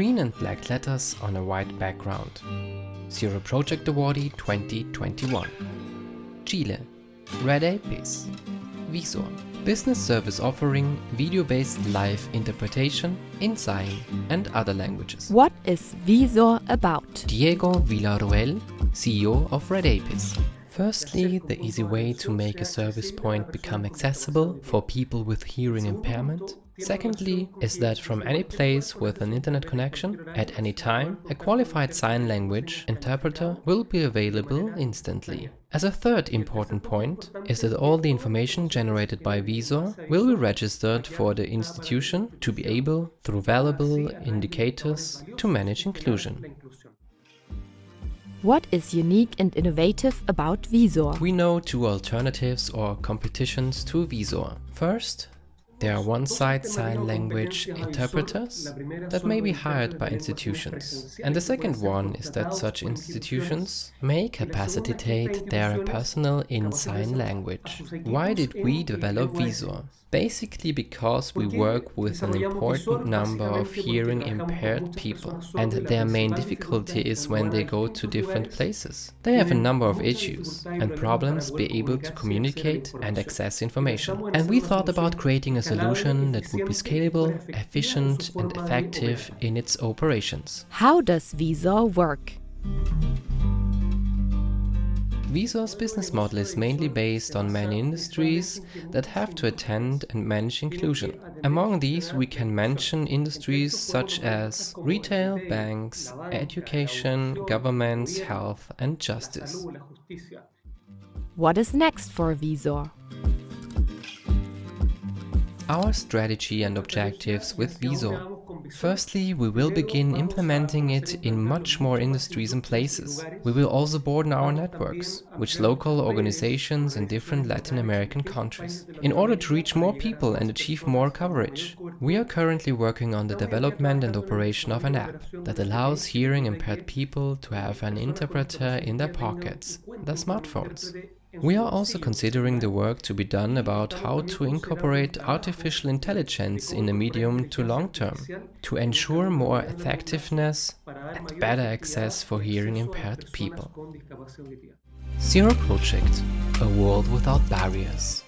Green and black letters on a white background. Zero Project Awardee 2021. Chile. Red Apis. Visor. Business service offering video-based live interpretation in sign and other languages. What is Visor about? Diego Villarroel, CEO of Red Apis. Firstly, the easy way to make a service point become accessible for people with hearing impairment. Secondly, is that from any place with an internet connection, at any time, a qualified sign language interpreter will be available instantly. As a third important point is that all the information generated by Visor will be registered for the institution to be able, through valuable indicators, to manage inclusion. What is unique and innovative about Visor? We know two alternatives or competitions to Visor. First, there are one-side sign language interpreters that may be hired by institutions. And the second one is that such institutions may capacitate their personnel in sign language. Why did we develop Visor? Basically because we work with an important number of hearing impaired people and their main difficulty is when they go to different places. They have a number of issues and problems be able to communicate and access information. And we thought about creating a solution that would be scalable, efficient and effective in its operations. How does Visor work? Visor's business model is mainly based on many industries that have to attend and manage inclusion. Among these we can mention industries such as retail, banks, education, governments, health and justice. What is next for Visor? Our strategy and objectives with Visor. Firstly, we will begin implementing it in much more industries and places. We will also broaden our networks, with local organizations in different Latin American countries, in order to reach more people and achieve more coverage. We are currently working on the development and operation of an app that allows hearing impaired people to have an interpreter in their pockets, their smartphones. We are also considering the work to be done about how to incorporate artificial intelligence in the medium to long term, to ensure more effectiveness and better access for hearing impaired people. Zero Project, a world without barriers.